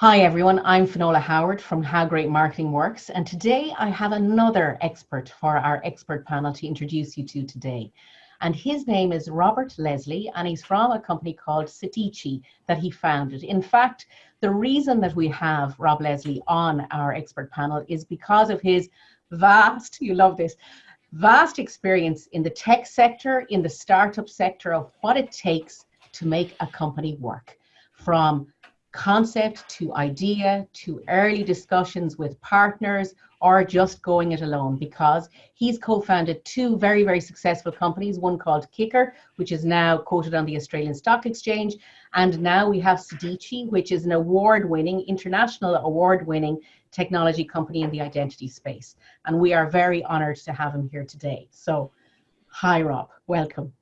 Hi everyone, I'm Finola Howard from How Great Marketing Works, and today I have another expert for our expert panel to introduce you to today. And his name is Robert Leslie, and he's from a company called Sedicii that he founded. In fact, the reason that we have Rob Leslie on our expert panel is because of his vast, you love this, vast experience in the tech sector, in the startup sector of what it takes to make a company work. From concept to idea to early discussions with partners or just going it alone because he's co-founded two very very successful companies one called Kyckr which is now quoted on the australian stock exchange and now we have Sedicii, which is an award-winning international award-winning technology company in the identity space. And we are very honored to have him here today. So hi rob. Welcome.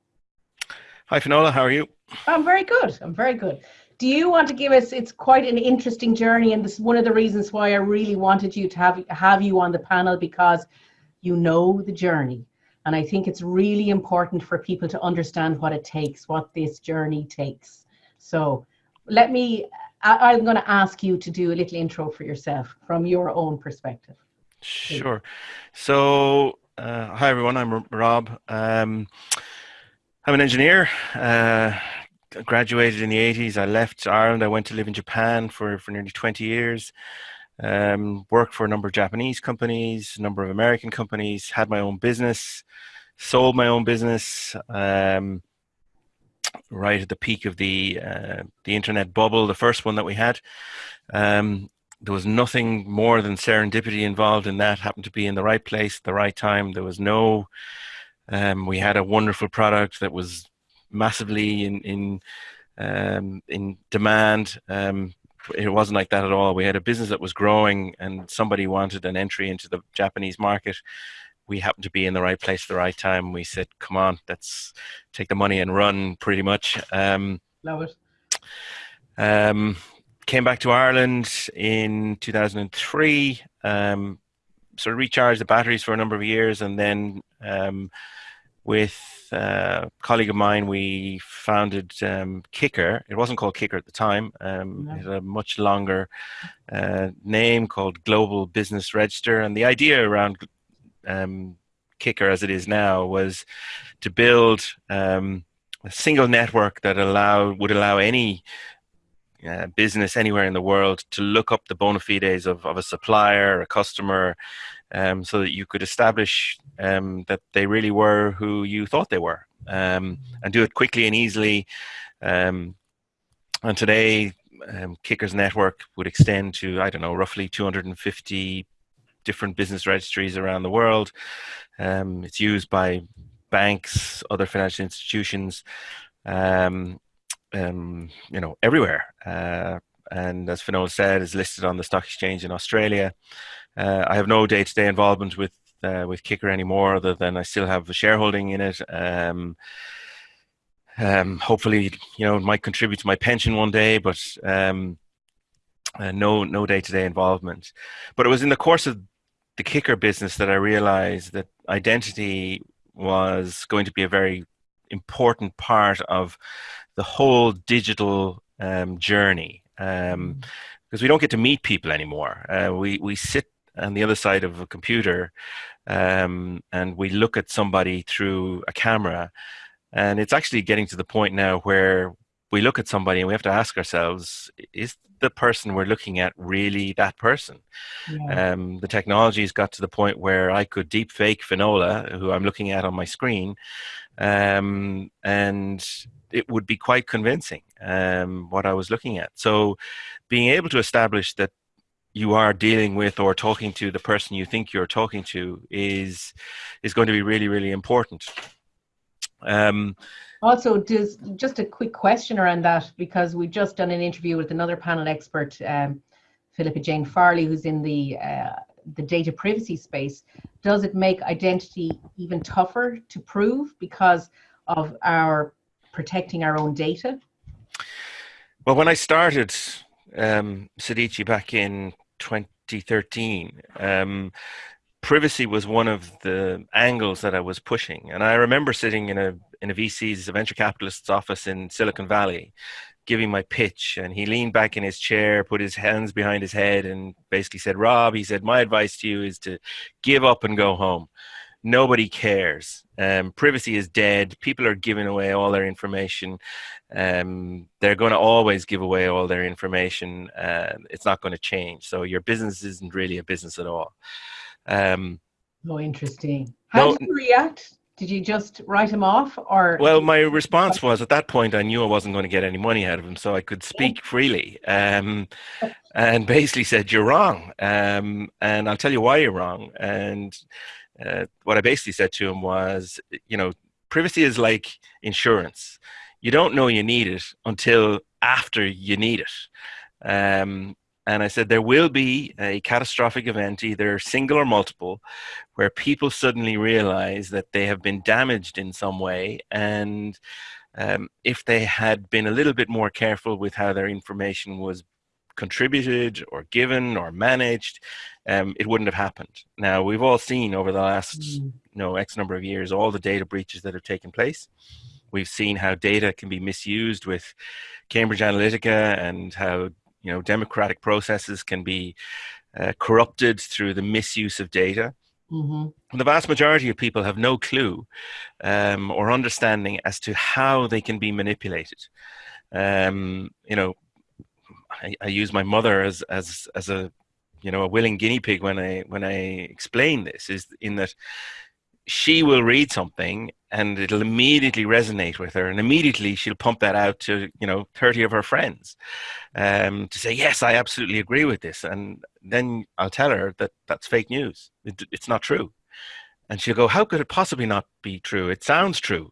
Hi finola. How are you? I'm very good. I'm very good do you want to give us it's quite an interesting journey and this is one of the reasons why i really wanted you to have have you on the panel because you know the journey. And i think it's really important for people to understand what it takes what this journey takes. So let me I, i'm going to ask you to do a little intro for yourself from your own perspective. Sure. So uh, hi everyone. I'm rob. Um, i'm an engineer uh, graduated in the 80s. I left Ireland. I went to live in Japan for, for nearly 20 years. Um, worked for a number of Japanese companies, a number of American companies, had my own business, sold my own business um, right at the peak of the, uh, the internet bubble, the first one that we had. Um, there was nothing more than serendipity involved in that, happened to be in the right place at the right time. There was no, um, we had a wonderful product that was massively in in um, in demand. Um, it wasn't like that at all. We had a business that was growing, and somebody wanted an entry into the Japanese market. We happened to be in the right place at the right time. We said, "Come on, let's take the money and run." Pretty much. Um, Love it. Um, came back to Ireland in 2003. Um, sort of recharged the batteries for a number of years, and then um, with a colleague of mine, we founded um, Kyckr. It wasn't called Kyckr at the time. Um, no. It had a much longer uh, name called Global Business Register. And the idea around um, Kyckr, as it is now, was to build um, a single network that allow would allow any uh, business anywhere in the world to look up the bona fides of, of a supplier, a customer, um, so that you could establish um, that they really were who you thought they were um, and do it quickly and easily. Um, and today, um, Kyckr's network would extend to, I don't know, roughly 250 different business registries around the world. Um, it's used by banks, other financial institutions, you know, everywhere. Uh, and as Finola said, is listed on the stock exchange in Australia. Uh, I have no day-to-day involvement with uh, with Kyckr anymore, other than I still have a shareholding in it. Um, um, hopefully, you know, it might contribute to my pension one day, but um, uh, no no day-to-day involvement. But it was in the course of the Kyckr business that I realized that identity was going to be a very important part of the whole digital um, journey um, mm. we don't get to meet people anymore. Uh, we we sit on the other side of a computer um, and we look at somebody through a camera and it's actually getting to the point now where we look at somebody and we have to ask ourselves is the person we're looking at really that person? Yeah. um, the technology has got to the point where i could deep fake finola who i'm looking at on my screen um, and it would be quite convincing um, what i was looking at. So being able to establish that you are dealing with or talking to the person you think you're talking to is is going to be really really important um, also does just a quick question around that because we've just done an interview with another panel expert um, philippa jane farley who's in the uh, the data privacy space does it make identity even tougher to prove because of our protecting our own data well when i started um, back in 2013. Um, privacy was one of the angles that I was pushing, and I remember sitting in a in a VC's a venture capitalist's office in Silicon Valley giving my pitch and he leaned back in his chair, put his hands behind his head and basically said, Rob, he said, my advice to you is to give up and go home. Nobody cares. Um, privacy is dead. People are giving away all their information. Um, they're going to always give away all their information. Uh, it's not going to change. So your business isn't really a business at all. Um, oh, interesting. How no, did you react? Did you just write him off or? Well my response was at that point i knew i wasn't going to get any money out of him so i could speak freely. Um, and basically said you're wrong. Um, and i'll tell you why you're wrong. And uh, what i basically said to him was you know privacy is like insurance. You don't know you need it until after you need it. Um, and I said, there will be a catastrophic event, either single or multiple, where people suddenly realize that they have been damaged in some way. And um, if they had been a little bit more careful with how their information was contributed or given or managed, um, it wouldn't have happened. Now, we've all seen over the last mm. you know, X number of years all the data breaches that have taken place. We've seen how data can be misused with Cambridge Analytica and how you know, democratic processes can be uh, corrupted through the misuse of data. Mm-hmm. The vast majority of people have no clue um, or understanding as to how they can be manipulated. Um, you know, I, I, use my mother as as as a you know a willing guinea pig when I when I explain this. Is in that she will read something and it'll immediately resonate with her and immediately she'll pump that out to you know 30 of her friends um, to say yes i absolutely agree with this and then i'll tell her that that's fake news. It, it's not true. And she'll go how could it possibly not be true? It sounds true.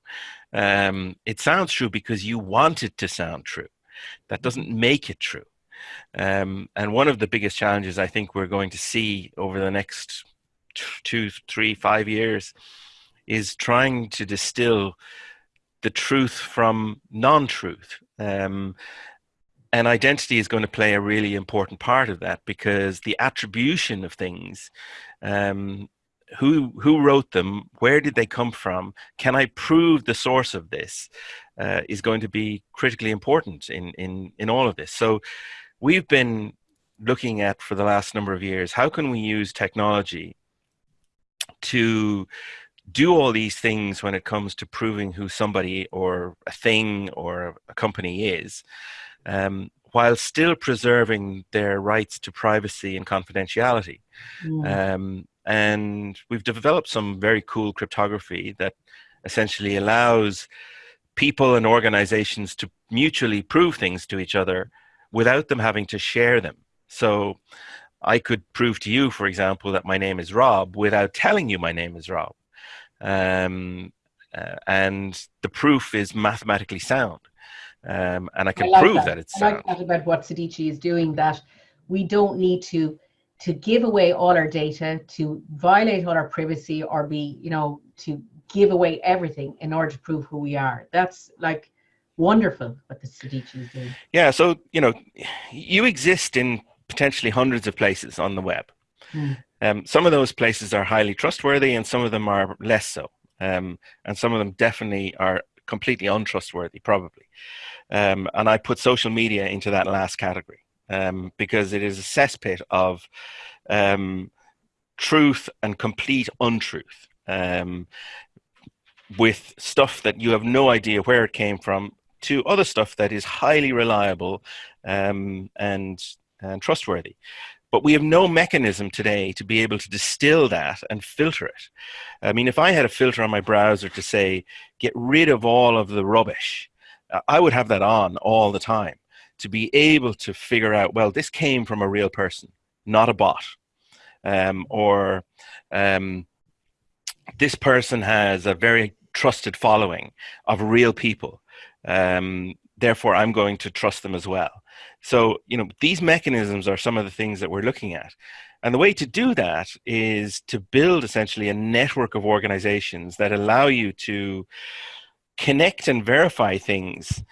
Um, it sounds true because you want it to sound true. That doesn't make it true. Um, and one of the biggest challenges i think we're going to see over the next two, three, five years is trying to distill the truth from non-truth. Um, and identity is going to play a really important part of that because the attribution of things um, who who wrote them where did they come from can i prove the source of this uh, is going to be critically important in in in all of this so we've been looking at for the last number of years how can we use technology to do all these things when it comes to proving who somebody or a thing or a company is, um, while still preserving their rights to privacy and confidentiality. Mm. Um, and we've developed some very cool cryptography that essentially allows people and organizations to mutually prove things to each other without them having to share them. So I could prove to you, for example, that my name is Rob without telling you my name is Rob. Um, uh, and the proof is mathematically sound. Um, and I can I like prove that. that. it's I sound. like that about what Sedicii is doing, that we don't need to to give away all our data, to violate all our privacy or be, you know, to give away everything in order to prove who we are. That's like wonderful what the Sedicii is doing. Yeah, so, you know, you exist in potentially hundreds of places on the web. Mm. Um, some of those places are highly trustworthy and some of them are less so. Um, and some of them definitely are completely untrustworthy, probably. Um, and I put social media into that last category um, because it is a cesspit of um, truth and complete untruth um, with stuff that you have no idea where it came from to other stuff that is highly reliable um, and and trustworthy. But we have no mechanism today to be able to distill that and filter it. I mean, if I had a filter on my browser to say, get rid of all of the rubbish, uh, I would have that on all the time to be able to figure out, well, this came from a real person, not a bot. Um, or um, this person has a very trusted following of real people. Um, therefore, I'm going to trust them as well. So, you know, these mechanisms are some of the things that we're looking at. And the way to do that is to build essentially a network of organizations that allow you to connect and verify things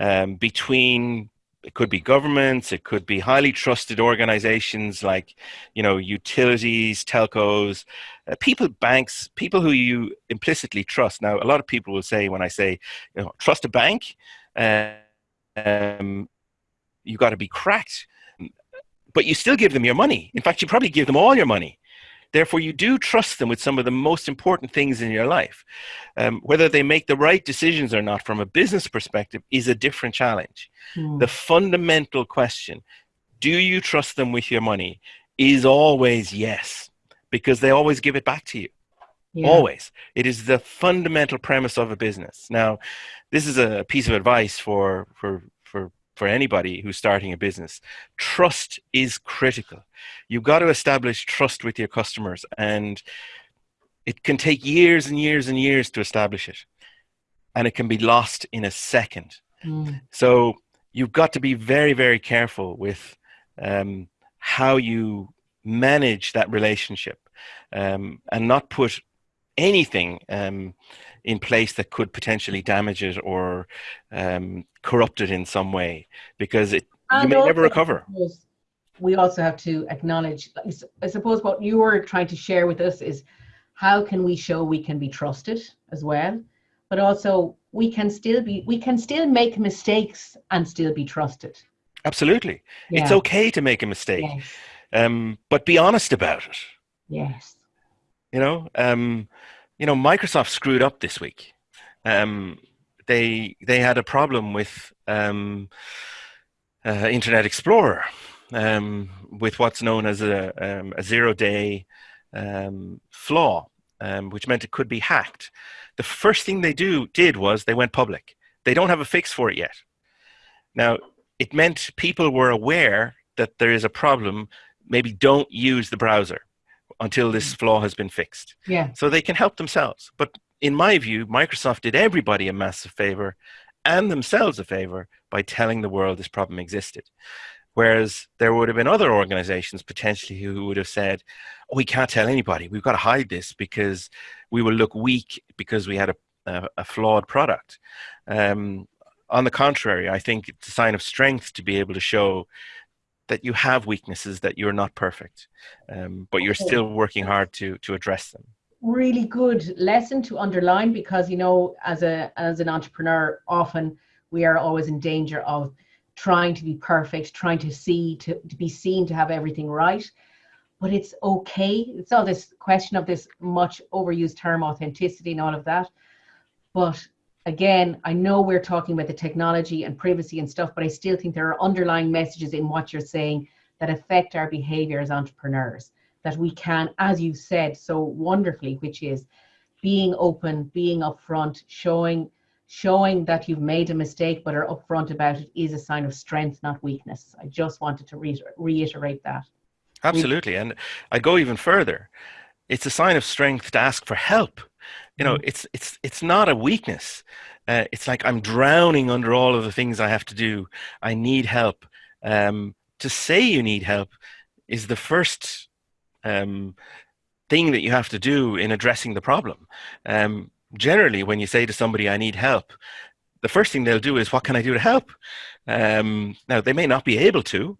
um, between it could be governments it could be highly trusted organizations like you know utilities telcos uh, people banks people who you implicitly trust now a lot of people will say when i say you know trust a bank um, you got to be cracked. But you still give them your money. In fact, you probably give them all your money. Therefore, you do trust them with some of the most important things in your life. Um, whether they make the right decisions or not from a business perspective is a different challenge. Mm. The fundamental question do you trust them with your money is always yes, because they always give it back to you. Yeah. Always. It is the fundamental premise of a business. Now, this is a piece of advice for, for, for, for anybody who's starting a business. Trust is critical. You've got to establish trust with your customers, and it can take years and years and years to establish it. And it can be lost in a second. Mm. So you've got to be very, very careful with um, how you manage that relationship um, and not put anything um, in place that could potentially damage it or um, corrupt it in some way because it and you may never recover. We also have to acknowledge, I suppose what you were trying to share with us is how can we show we can be trusted as well, but also we can still be, we can still make mistakes and still be trusted. Absolutely. Yeah. It's okay to make a mistake, yes. um, but be honest about it. Yes. You know, um, you know, Microsoft screwed up this week. Um, they they had a problem with um, uh, Internet Explorer, um, with what's known as a, um, a zero day um, flaw, which meant it could be hacked. The first thing they do did was they went public. They don't have a fix for it yet. Now, it meant people were aware that there is a problem. Maybe don't use the browser until this mm. flaw has been fixed. Yeah. So they can help themselves. But in my view, Microsoft did everybody a massive favor and themselves a favor by telling the world this problem existed. Whereas there would have been other organizations potentially who would have said, oh, we can't tell anybody. We've got to hide this because we will look weak because we had a, a, a flawed product. Um, on the contrary, I think it's a sign of strength to be able to show that you have weaknesses, that you're not perfect, um, but you're still working hard to to address them. Really good lesson to underline because you know, as a as an entrepreneur, often we are always in danger of trying to be perfect, trying to see to, to be seen to have everything right. But it's okay. It's all this question of this much overused term authenticity and all of that. But again, I know we're talking about the technology and privacy and stuff, but I still think there are underlying messages in what you're saying that affect our behavior as entrepreneurs that we can, as you said so wonderfully, which is being open, being upfront, showing showing that you've made a mistake but are upfront about it is a sign of strength, not weakness. I just wanted to re- reiterate that. Absolutely, and I go even further. It's a sign of strength to ask for help you know mm-hmm. it's it's it's not a weakness. Uh, it's like i'm drowning under all of the things i have to do. I need help. Um, to say you need help is the first um, thing that you have to do in addressing the problem. Um, generally when you say to somebody i need help the first thing they'll do is what can i do to help? Um, now they may not be able to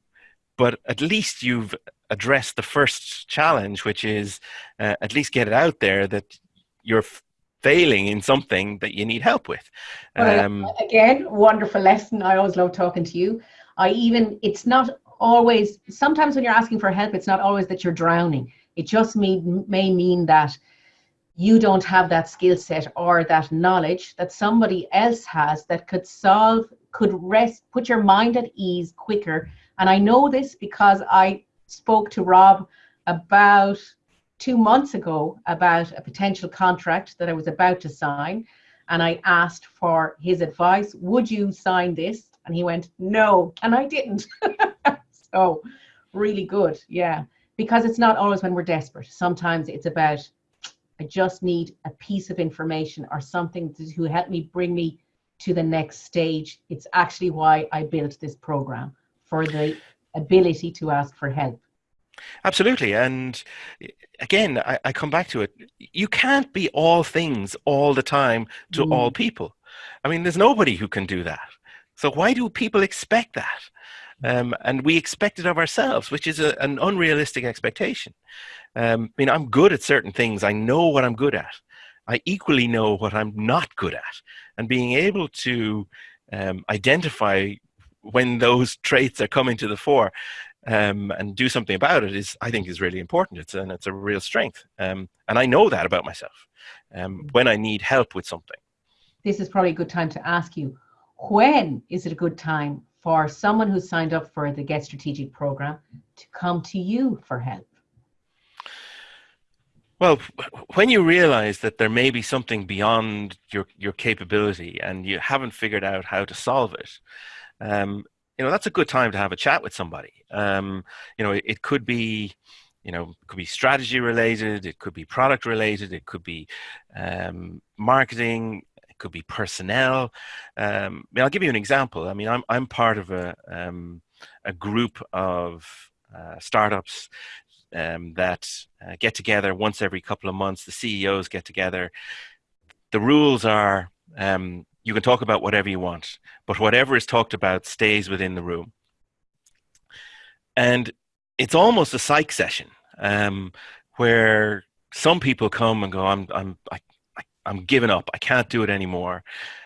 but at least you've addressed the first challenge which is uh, at least get it out there that you're failing in something that you need help with. Um, again, wonderful lesson. I always love talking to you. I even, it's not always, sometimes when you're asking for help, it's not always that you're drowning. It just may, may mean that you don't have that skill set or that knowledge that somebody else has that could solve, could rest, put your mind at ease quicker. And I know this because I spoke to Rob about two months ago about a potential contract that I was about to sign. And I asked for his advice Would you sign this? And he went, No. And I didn't. so, really good. Yeah. Because it's not always when we're desperate. Sometimes it's about, I just need a piece of information or something to help me bring me to the next stage. It's actually why I built this program for the ability to ask for help. Absolutely. And again, I, I, come back to it. You can't be all things all the time to mm. all people. I mean, there's nobody who can do that. So why do people expect that? Um, and we expect it of ourselves, which is a, an unrealistic expectation. Um, I mean, I'm good at certain things. I know what I'm good at. I equally know what I'm not good at. And being able to um, identify when those traits are coming to the fore um, and do something about it is I think is really important. It's and it's a real strength. Um, and I know that about myself um, mm. when I need help with something. This is probably a good time to ask you when is it a good time for someone who's signed up for the Get Strategic program to come to you for help? Well, when you realize that there may be something beyond your, your capability and you haven't figured out how to solve it, um, you know, that's a good time to have a chat with somebody. Um, you know, it, it, could be, you know, it could be strategy related, it could be product related, it could be um, marketing, it could be personnel. Um, I mean, I'll give you an example. I mean, I'm, I'm part of a, um, a group of uh, startups um, that uh, get together once every couple of months. The CEOs get together. The rules are um, you can talk about whatever you want, but whatever is talked about stays within the room. And it's almost a psych session um, where some people come and go, "I'm, I'm, I, I'm giving up. I can't do it anymore,"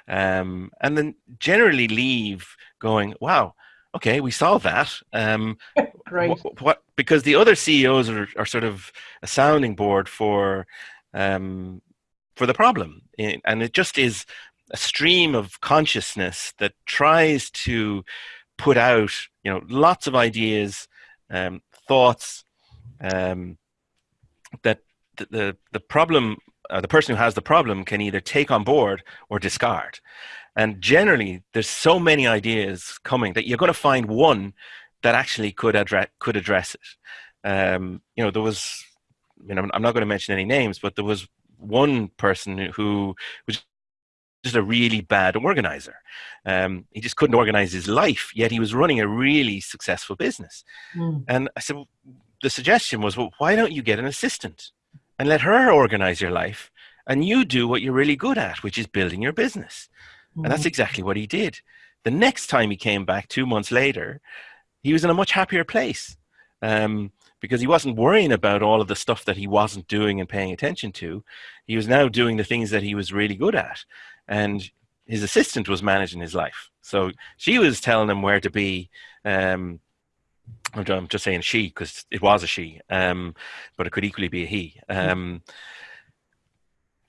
um, and then generally leave going, "Wow, okay, we solved that. Um, Great. What, what, because the other CEOs are, are sort of a sounding board for um, for the problem, and it just is a stream of consciousness that tries to put out, you know, lots of ideas, um, thoughts um, that the, the the problem, uh, the person who has the problem can either take on board or discard. And generally, there's so many ideas coming that you're going to find one that actually could address could address it. Um, you know, there was, you know, I'm not going to mention any names, but there was one person who was just a really bad organizer. Um, he just couldn't organize his life, yet he was running a really successful business. Mm. And I said, well, the suggestion was, well, why don't you get an assistant and let her organize your life, and you do what you're really good at, which is building your business. Mm-hmm. And that's mm-hmm. exactly what he did. The next time he came back, two months later, he was in a much happier place um, because he wasn't worrying about all of the stuff that he wasn't doing and paying attention to. He was now doing the things that he was really good at. And his assistant was managing his life. So she was telling him where to be. Um, I'm just saying she because it was a she, um, but it could equally be a he. Mm-hmm. Um,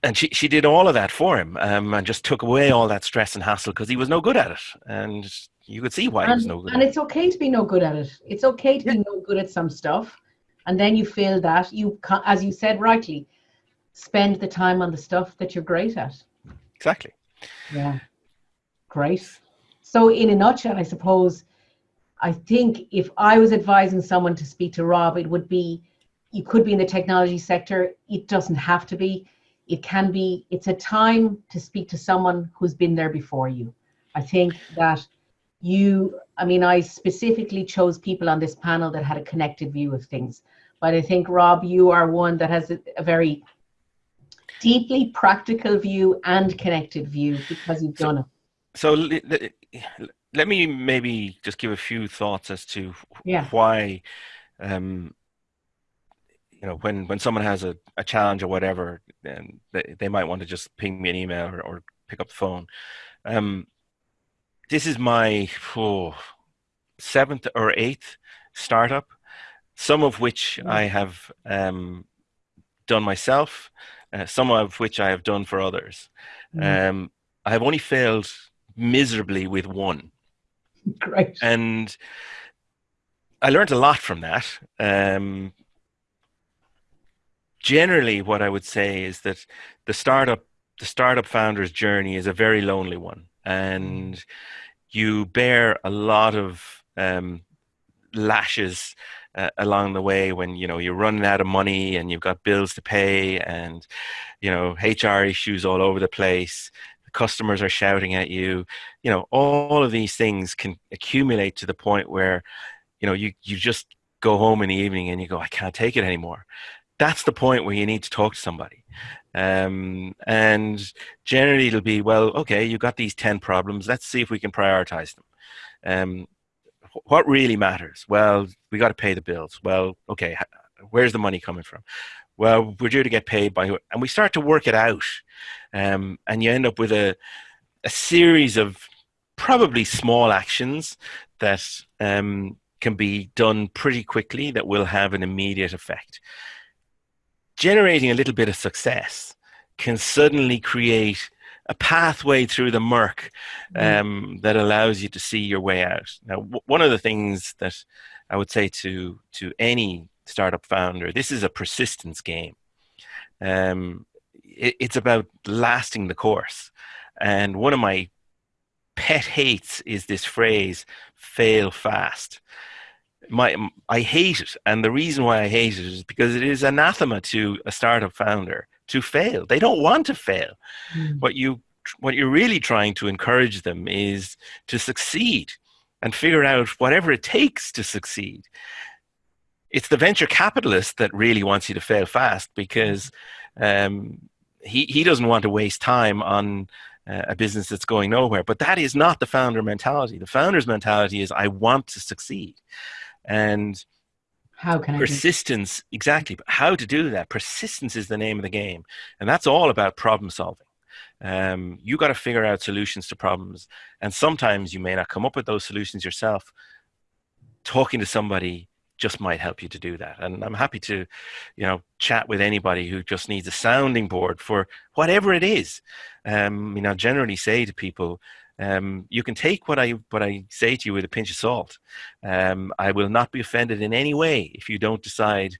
and she, she did all of that for him um, and just took away all that stress and hassle because he was no good at it. And you could see why and, he was no good. And it's okay to be no good at it. It's okay to yeah. be no good at some stuff. And then you feel that you, as you said rightly, spend the time on the stuff that you're great at. Exactly. Yeah. Great. So, in a nutshell, I suppose, I think if I was advising someone to speak to Rob, it would be you could be in the technology sector. It doesn't have to be it can be it's a time to speak to someone who's been there before you i think that you i mean i specifically chose people on this panel that had a connected view of things but i think rob you are one that has a, a very deeply practical view and connected view because you've done it so let me maybe just give a few thoughts as to yeah. why um, you know when when someone has a, a challenge or whatever and they, they might want to just ping me an email or, or pick up the phone um, this is my oh, seventh or eighth startup some of which mm. i have um, done myself uh, some of which i have done for others. Mm. um, i have only failed miserably with one. Great. And i learned a lot from that. Um, generally what I would say is that the startup the startup founder's journey is a very lonely one, and you bear a lot of um, lashes uh, along the way when you know you're running out of money and you've got bills to pay and you know HR issues all over the place. The customers are shouting at you. You know all of these things can accumulate to the point where you know you you just go home in the evening and you go I can't take it anymore that's the point where you need to talk to somebody. Um, and generally, it'll be, well, okay, you've got these 10 problems. Let's see if we can prioritize them. Um, what really matters? Well, we got to pay the bills. Well, okay, where's the money coming from? Well, we're due to get paid by, and we start to work it out. Um, and you end up with a, a series of probably small actions that um, can be done pretty quickly that will have an immediate effect. Generating a little bit of success can suddenly create a pathway through the murk mm. um, that allows you to see your way out. Now, w- one of the things that I would say to to any startup founder, this is a persistence game. Um, it, it's about lasting the course. And one of my pet hates is this phrase "fail fast." My, I hate it, and the reason why I hate it is because it is anathema to a startup founder to fail. They don't want to fail. Mm. What you what you're really trying to encourage them is to succeed and figure out whatever it takes to succeed. It's the venture capitalist that really wants you to fail fast because um, he, he doesn't want to waste time on uh, a business that's going nowhere. But that is not the founder mentality. The founder's mentality is I want to succeed. And how can I persistence exactly but how to do that? Persistence is the name of the game and that's all about problem solving. Um, you got to figure out solutions to problems and sometimes you may not come up with those solutions yourself. Talking to somebody just might help you to do that and i'm happy to you know chat with anybody who just needs a sounding board for whatever it is. Um, you know generally say to people um, you can take what I what I say to you with a pinch of salt. Um, I will not be offended in any way if you don't decide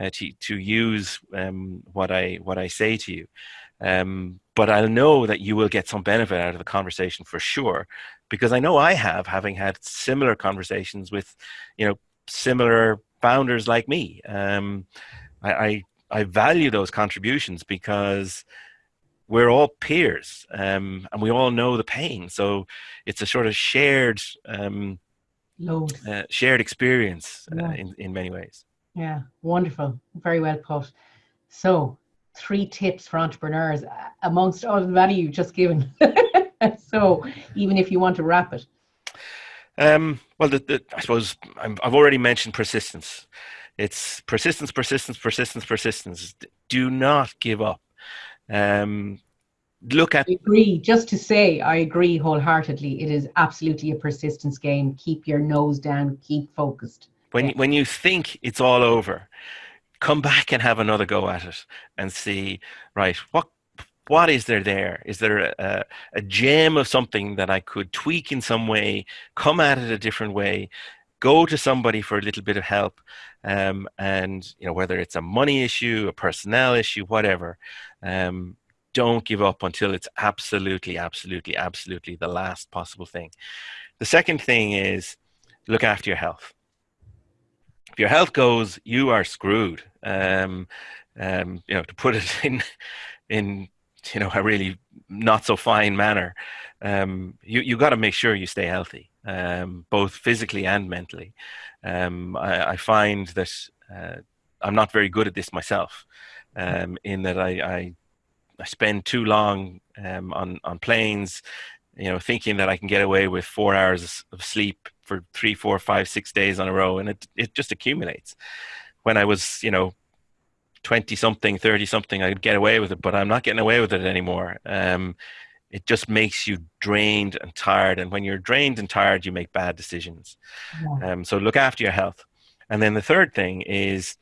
uh, to to use um, what I what I say to you. Um, but I'll know that you will get some benefit out of the conversation for sure, because I know I have, having had similar conversations with, you know, similar founders like me. Um, I, I I value those contributions because we're all peers um, and we all know the pain. So it's a sort of shared um, load, uh, shared experience uh, yeah. in, in many ways. Yeah, wonderful. Very well put. So, three tips for entrepreneurs uh, amongst all the value you've just given. so, even if you want to wrap it. Um, well, the, the, I suppose i have already mentioned persistence. It's persistence, persistence, persistence, persistence. Do not give up. Um, look at. I agree. Just to say, I agree wholeheartedly. It is absolutely a persistence game. Keep your nose down. Keep focused. When yeah. when you think it's all over, come back and have another go at it and see. Right, what what is there there? Is there a, a gem of something that I could tweak in some way, come at it a different way, go to somebody for a little bit of help, um, and you know whether it's a money issue, a personnel issue, whatever, um, don't give up until it's absolutely, absolutely, absolutely the last possible thing. The second thing is look after your health. If your health goes, you are screwed. Um, um, you know, to put it in in you know a really not so fine manner, um, you you got to make sure you stay healthy, um, both physically and mentally. Um, I, I, find that uh, I'm not very good at this myself um, in that I, I, I spend too long um, on on planes, you know, thinking that I can get away with four hours of sleep for three, four, five, six days on a row, and it it just accumulates. When I was, you know, 20 something 30 something i'd get away with it but i'm not getting away with it anymore um, it just makes you drained and tired and when you're drained and tired you make bad decisions yeah. um, so look after your health and then the third thing is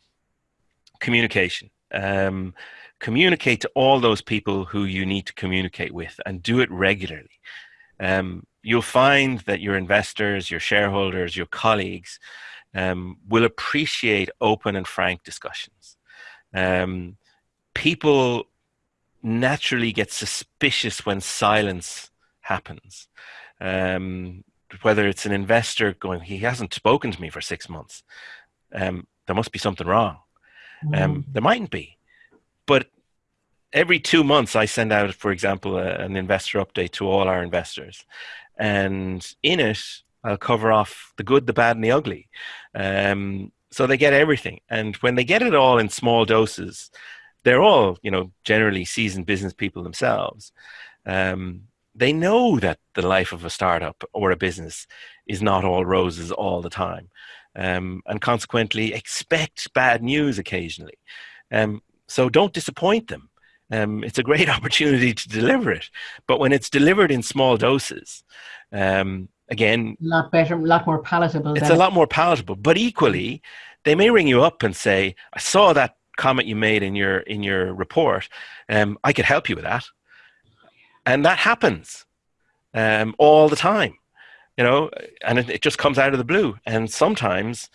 communication um, communicate to all those people who you need to communicate with and do it regularly. Um, you'll find that your investors, your shareholders, your colleagues um, will appreciate open and frank discussions. Um, people naturally get suspicious when silence happens. Um, whether it's an investor going, he hasn't spoken to me for six months, um, there must be something wrong. Um, mm. there mightn't be, but every two months I send out, for example, a, an investor update to all our investors, and in it I'll cover off the good, the bad, and the ugly. Um, so they get everything, and when they get it all in small doses, they're all, you know, generally seasoned business people themselves. Um, they know that the life of a startup or a business is not all roses all the time um, and consequently expect bad news occasionally. Um, so don't disappoint them. um, it's a great opportunity to deliver it. But when it's delivered in small doses, um, again, a lot better, a lot more palatable. It's a lot more palatable. But equally, they may ring you up and say, "I saw that comment you made in your in your report. Um, I could help you with that," and that happens um, all the time. You know, and it, it just comes out of the blue. And sometimes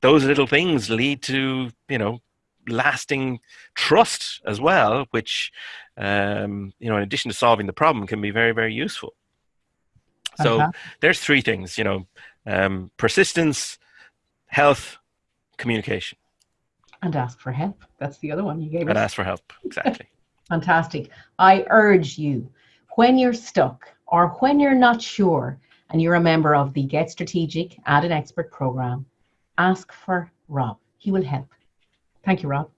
those little things lead to you know lasting trust as well, which um, you know, in addition to solving the problem, can be very very useful. So uh-huh. there's three things, you know, um, persistence, health, communication. And ask for help. That's the other one you gave and us. And ask for help, exactly. Fantastic. I urge you, when you're stuck or when you're not sure and you're a member of the Get Strategic Add an Expert program, ask for Rob. He will help. Thank you, Rob.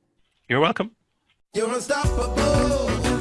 You're welcome. You're unstoppable. You're unstoppable.